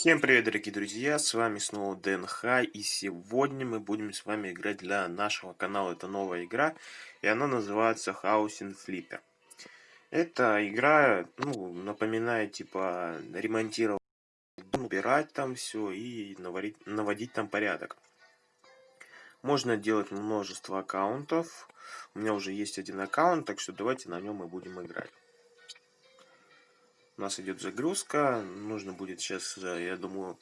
Всем привет, дорогие друзья, с вами снова ДНХ, и сегодня мы будем с вами играть для нашего канала, это новая игра, и она называется Housing Flipper. Эта игра, ну, напоминает, типа, ремонтировать, убирать там все и наводить, наводить там порядок. Можно делать множество аккаунтов, у меня уже есть один аккаунт, так что давайте на нем и будем играть. У нас идет загрузка. Нужно будет сейчас, э, я думаю,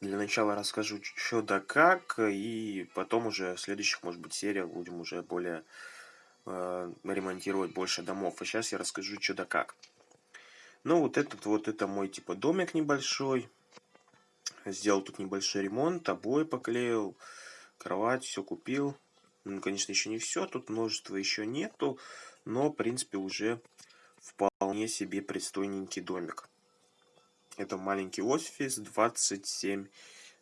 для начала расскажу что да как. И потом уже в следующих, может быть, сериях будем уже более э, ремонтировать больше домов. А сейчас я расскажу что да как. Ну, вот этот вот, это мой, типа, домик небольшой. Сделал тут небольшой ремонт, обои поклеил, кровать, все купил. Ну, конечно, еще не все, тут множество еще нету, но, в принципе, уже вполне себе пристойненький домик. Это маленький офис, 27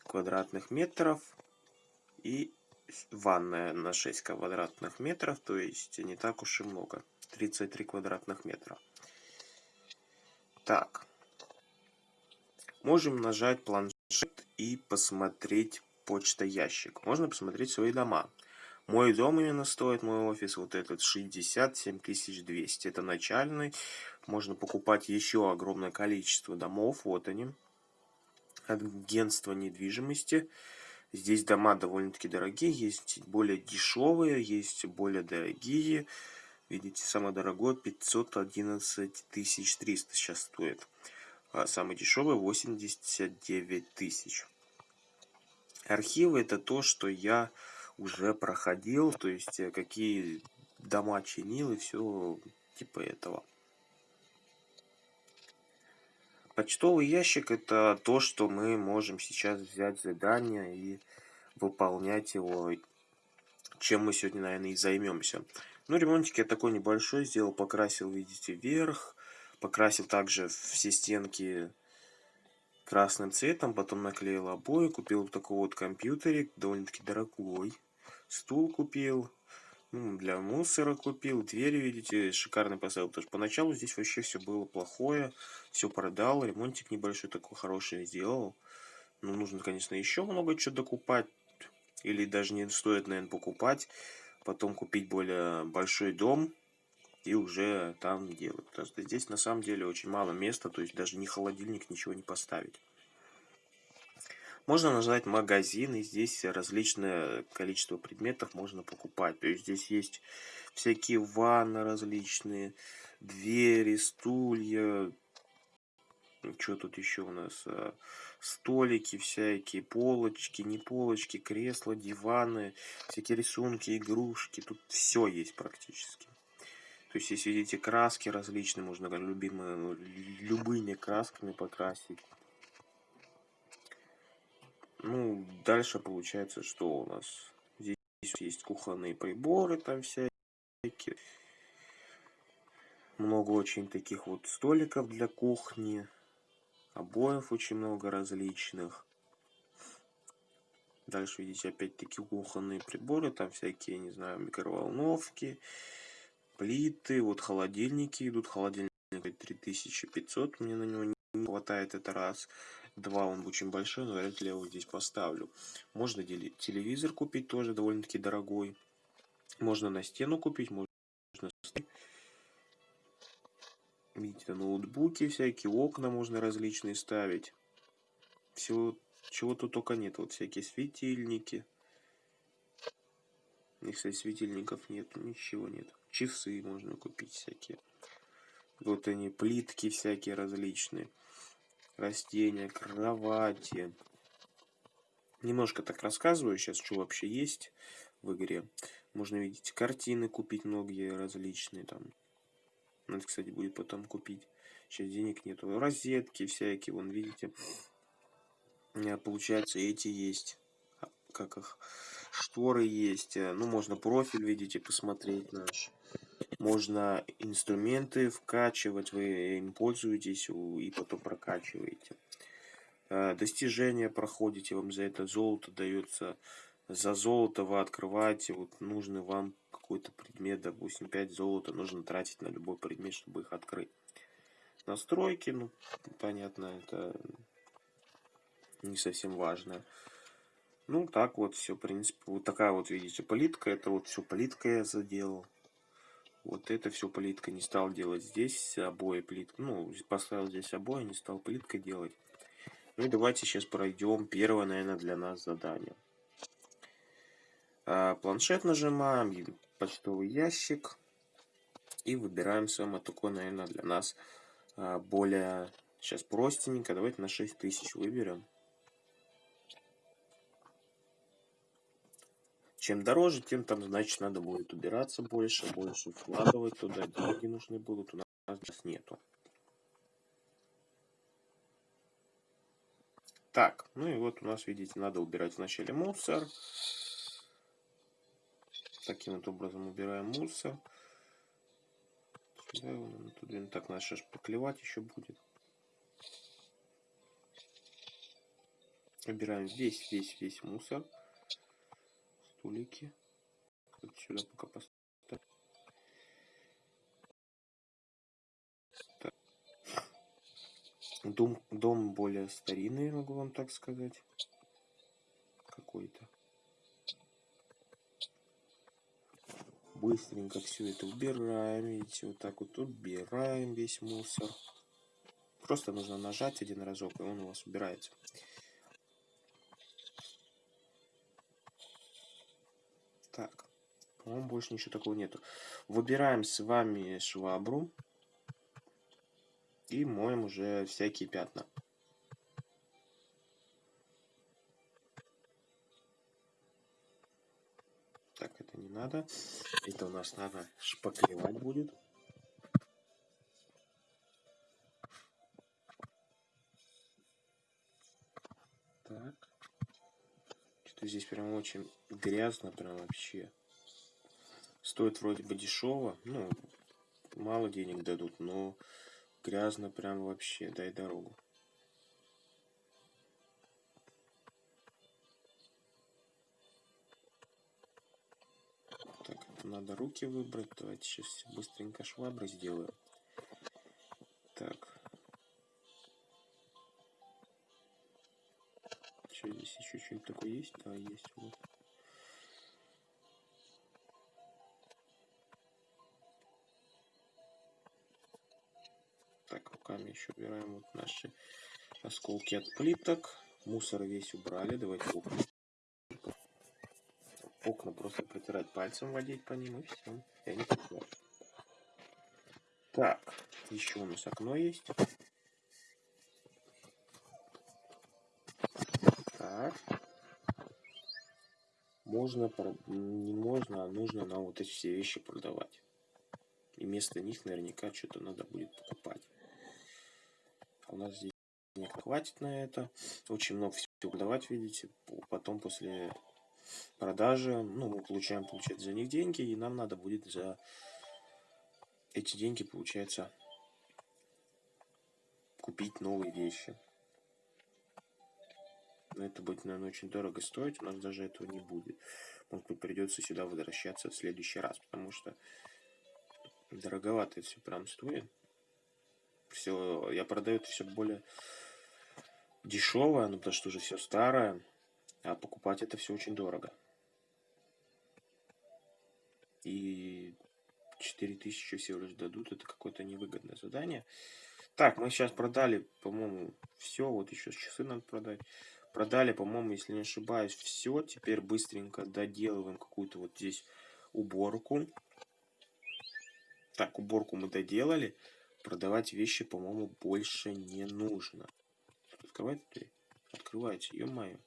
квадратных метров и ванная на 6 квадратных метров, то есть не так уж и много. 33 квадратных метра. Так. Можем нажать планшет и посмотреть почта ящик. Можно посмотреть свои дома. Мой дом именно стоит, мой офис, вот этот 67 200. Это начальный. Можно покупать еще огромное количество домов. Вот они. Агентство недвижимости. Здесь дома довольно-таки дорогие. Есть более дешевые, есть более дорогие. Видите, самый дорогой 511 300 сейчас стоит. А самый дешевый 89 тысяч. Архивы это то, что я уже проходил, то есть э, какие дома чинил и все типа этого. Почтовый ящик это то, что мы можем сейчас взять задание и выполнять его, чем мы сегодня, наверное, и займемся. Ну, ремонтик я такой небольшой сделал, покрасил, видите, вверх, покрасил также все стенки красным цветом, потом наклеил обои, купил такой вот компьютерик, довольно-таки дорогой стул купил, ну, для мусора купил, двери, видите, шикарный поставил, потому что поначалу здесь вообще все было плохое, все продал, ремонтик небольшой такой хороший сделал. Ну, нужно, конечно, еще много чего докупать, или даже не стоит, наверное, покупать, потом купить более большой дом, и уже там делать. Потому что здесь на самом деле очень мало места, то есть даже ни холодильник, ничего не поставить. Можно нажать магазин, и здесь различное количество предметов можно покупать. То есть здесь есть всякие ванны различные, двери, стулья. Что тут еще у нас? А, столики всякие, полочки, не полочки, кресла, диваны, всякие рисунки, игрушки. Тут все есть практически. То есть, если видите краски различные, можно любимые, любыми красками покрасить. Ну, дальше получается, что у нас здесь есть кухонные приборы там всякие. Много очень таких вот столиков для кухни. Обоев очень много различных. Дальше видите опять-таки кухонные приборы. Там всякие, не знаю, микроволновки, плиты. Вот холодильники идут. Холодильник 3500. Мне на него не хватает это раз. Два он очень большой, но вряд ли я его здесь поставлю. Можно телевизор купить, тоже довольно-таки дорогой. Можно на стену купить, можно... Видите, ноутбуки всякие, окна можно различные ставить. Всего, чего тут только нет. Вот всякие светильники. И, кстати, светильников нет, ничего нет. Часы можно купить всякие. Вот они, плитки всякие различные растения, кровати. Немножко так рассказываю сейчас, что вообще есть в игре. Можно видеть картины купить многие различные там. Надо, кстати, будет потом купить. Сейчас денег нету. Розетки всякие, вон, видите. Получается, эти есть. А, как их? Шторы есть. Ну, можно профиль, видите, посмотреть наш. Можно инструменты вкачивать, вы им пользуетесь и потом прокачиваете. Э, достижения проходите, вам за это золото дается. За золото вы открываете вот нужный вам какой-то предмет, допустим, 5 золота нужно тратить на любой предмет, чтобы их открыть. Настройки, ну, понятно, это не совсем важное. Ну, так вот все, в принципе, вот такая вот, видите, политка. Это вот все политка я заделал. Вот это все плитка. Не стал делать здесь обои плитка. Ну, поставил здесь обои, не стал плиткой делать. Ну и давайте сейчас пройдем первое, наверное, для нас задание. А, планшет нажимаем, почтовый ящик. И выбираем самое такое, наверное, для нас а, более сейчас простенько. Давайте на 6000 выберем. Чем дороже, тем там, значит, надо будет убираться больше, больше вкладывать туда, деньги нужны будут, у нас сейчас нету. Так, ну и вот у нас, видите, надо убирать вначале мусор. Таким вот образом убираем мусор. Тут так надо сейчас поклевать еще будет. Убираем весь, весь, весь мусор столики. Вот сюда пока поставим. Дом, дом более старинный, могу вам так сказать. Какой-то. Быстренько все это убираем. Видите, вот так вот убираем весь мусор. Просто нужно нажать один разок, и он у вас убирается. По-моему, больше ничего такого нету. Выбираем с вами швабру. И моем уже всякие пятна. Так, это не надо. Это у нас надо шпаклевать будет. Так. Что-то здесь прям очень грязно, прям вообще. Стоит вроде бы дешево, ну, мало денег дадут, но грязно прям вообще, дай дорогу. Так, надо руки выбрать. Давайте сейчас быстренько швабры сделаю. Так. Что здесь еще что-нибудь такое есть? Да, есть. Вот. Так, руками еще убираем вот наши осколки от плиток. Мусор весь убрали. Давайте окна. Окна просто протирать пальцем, водить по ним и все. И они Так, еще у нас окно есть. Так. Можно, не можно, а нужно нам вот эти все вещи продавать. И вместо них наверняка что-то надо будет покупать. У нас здесь денег хватит на это. Очень много всего продавать, видите. Потом после продажи, ну, мы получаем, получать за них деньги, и нам надо будет за эти деньги, получается, купить новые вещи. Но это будет, наверное, очень дорого стоить. У нас даже этого не будет. Может быть, придется сюда возвращаться в следующий раз, потому что дороговато все прям стоит. Все, я продаю это все более дешевое, ну потому что уже все старое, а покупать это все очень дорого. И 4000 всего лишь дадут, это какое-то невыгодное задание. Так, мы сейчас продали, по-моему, все, вот еще часы надо продать. Продали, по-моему, если не ошибаюсь, все. Теперь быстренько доделываем какую-то вот здесь уборку. Так, уборку мы доделали. Продавать вещи, по-моему, больше не нужно. Открывайте дверь? Открывайте, ё-моё.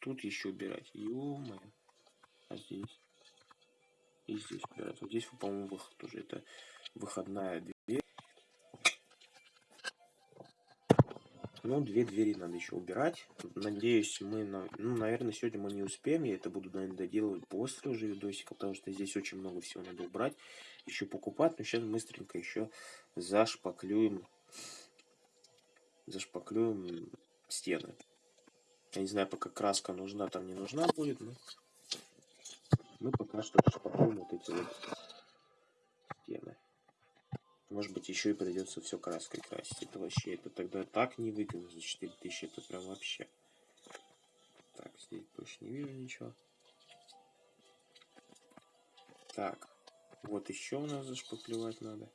Тут еще убирать, ё-моё. А здесь? И здесь убирать. Вот здесь, по-моему, выход тоже. Это выходная дверь. Ну, две двери надо еще убирать. Надеюсь, мы, ну, наверное, сегодня мы не успеем. Я это буду, наверное, доделывать после уже видосика, потому что здесь очень много всего надо убрать. Еще покупать. Но сейчас быстренько еще зашпаклюем, зашпаклюем стены. Я не знаю, пока краска нужна, там не нужна будет, но мы пока что шпаклюем вот эти вот стены. Может быть, еще и придется все краской красить. Это вообще, это тогда так невыгодно за 4000, это прям вообще. Так, здесь больше не вижу ничего. Так, вот еще у нас зашпаклевать надо.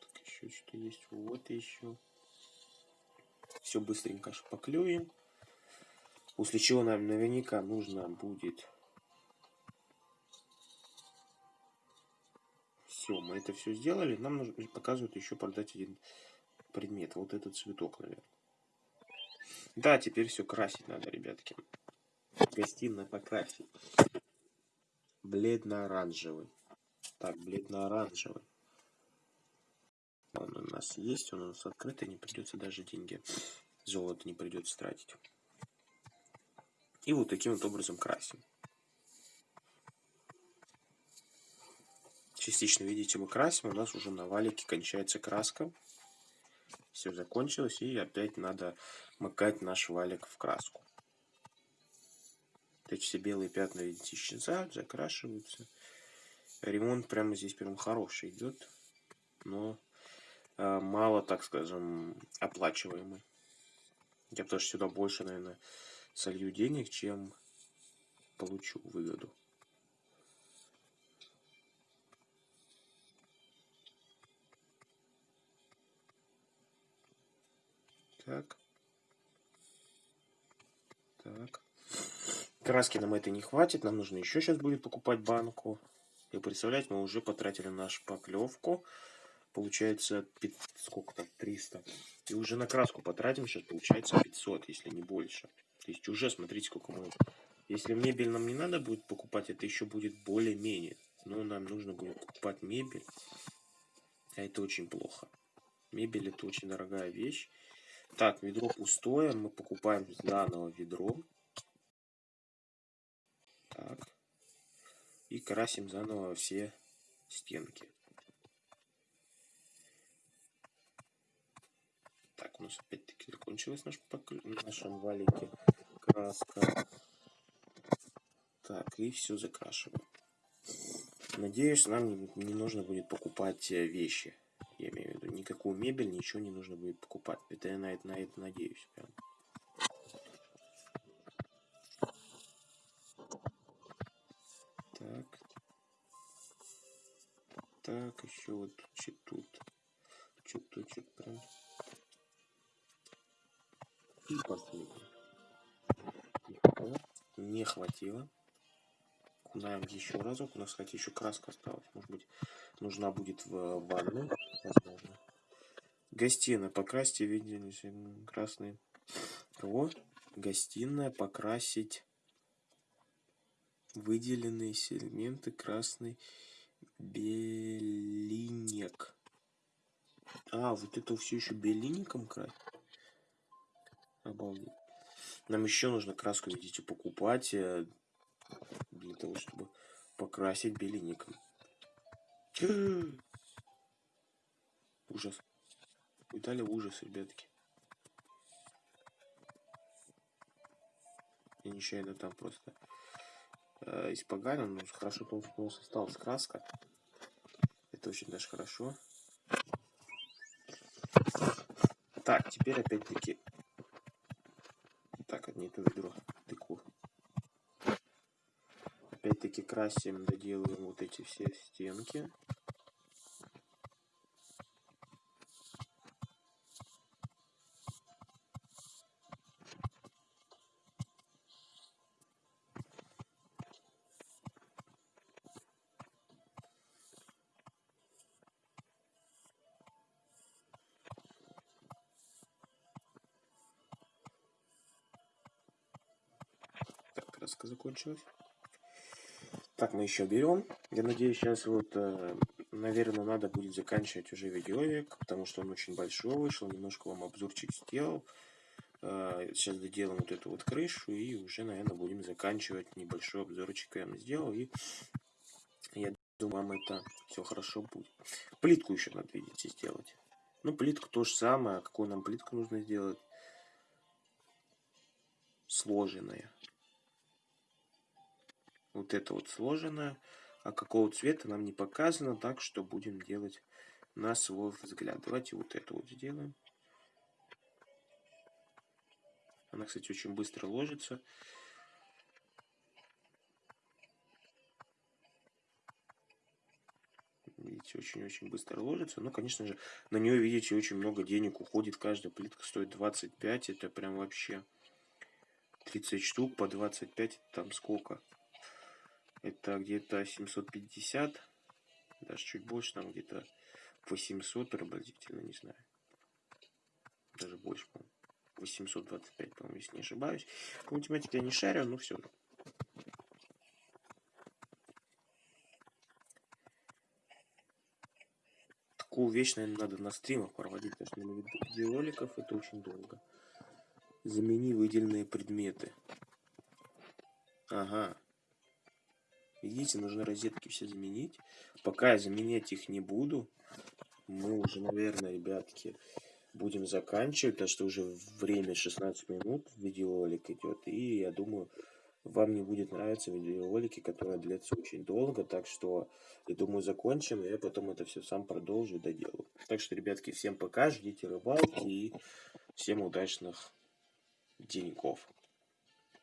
Так, еще что есть? Вот еще. Все быстренько шпаклюем. После чего нам наверняка нужно будет... мы это все сделали. Нам нужно показывают еще продать один предмет. Вот этот цветок, наверное. Да, теперь все красить надо, ребятки. Гостиная покрасить. Бледно-оранжевый. Так, бледно-оранжевый. Он у нас есть, он у нас открытый, не придется даже деньги. Золото не придется тратить. И вот таким вот образом красим. Частично, видите, мы красим, у нас уже на валике кончается краска. Все закончилось, и опять надо макать наш валик в краску. Эти все белые пятна, видите, исчезают, закрашиваются. Ремонт прямо здесь прям хороший идет, но э, мало, так скажем, оплачиваемый. Я потому что сюда больше, наверное, солью денег, чем получу выгоду. Так. Так. Краски нам это не хватит. Нам нужно еще сейчас будет покупать банку. И представляете, мы уже потратили нашу поклевку. Получается, 5, сколько там, 300. И уже на краску потратим, сейчас получается 500, если не больше. То есть уже, смотрите, сколько мы... Если мебель нам не надо будет покупать, это еще будет более-менее. Но нам нужно будет покупать мебель. А это очень плохо. Мебель это очень дорогая вещь. Так, ведро пустое. Мы покупаем заново ведро. Так. И красим заново все стенки. Так, у нас опять-таки закончилась наш покл... в нашем валике краска. Так, и все закрашиваем. Надеюсь, нам не, не нужно будет покупать э, вещи. Я имею в виду, никакую мебель, ничего не нужно будет покупать. Это я на это, на это надеюсь. Прям. Так. Так, еще вот чуть тут. Чуть-чуть прям. И последний. Не хватило. Кунаем еще разок. У нас, кстати, еще краска осталась. Может быть, нужна будет в ванну. Гостиная. Покрасьте видели красный. Кого? Гостиная покрасить выделенные сегменты красный белинек. А, вот это все еще белиником красить? Обалдеть. Нам еще нужно краску, видите, покупать э, для того, чтобы покрасить белиником. Ужас. Италия ужас, ребятки. Я нечаянно там просто э, испоганил, но хорошо то, что у нас осталась краска. Это очень даже хорошо. Так, теперь опять-таки так, не то ведро, тыкву. Опять-таки красим, доделываем вот эти все стенки. Краска закончилась. Так, мы еще берем. Я надеюсь, сейчас вот, э, наверное, надо будет заканчивать уже видеорик, потому что он очень большой вышел. Немножко вам обзорчик сделал. Э, сейчас доделаем вот эту вот крышу и уже, наверное, будем заканчивать. Небольшой обзорчик я вам сделал. И я думаю, вам это все хорошо будет. Плитку еще надо, видите, сделать. Ну, плитку то же самое. Какую нам плитку нужно сделать? Сложенная вот это вот сложено, а какого цвета нам не показано, так что будем делать на свой взгляд. Давайте вот это вот сделаем. Она, кстати, очень быстро ложится. Видите, очень-очень быстро ложится. Но, конечно же, на нее, видите, очень много денег уходит. Каждая плитка стоит 25. Это прям вообще 30 штук по 25. Там сколько? Это где-то 750. Даже чуть больше, там где-то 800 приблизительно, не знаю. Даже больше, по 825, по-моему, если не ошибаюсь. По математике я не шарю, но все такую вещь, наверное, надо на стримах проводить, потому что на видеороликов это очень долго. Замени выделенные предметы. Ага. Видите, нужно розетки все заменить. Пока я заменять их не буду, мы уже, наверное, ребятки, будем заканчивать, потому что уже время 16 минут видеоролик идет. И я думаю, вам не будет нравиться видеоролики, которые длятся очень долго, так что, я думаю, закончим, и я потом это все сам продолжу и доделаю. Так что, ребятки, всем пока, ждите рыбалки и всем удачных деньков.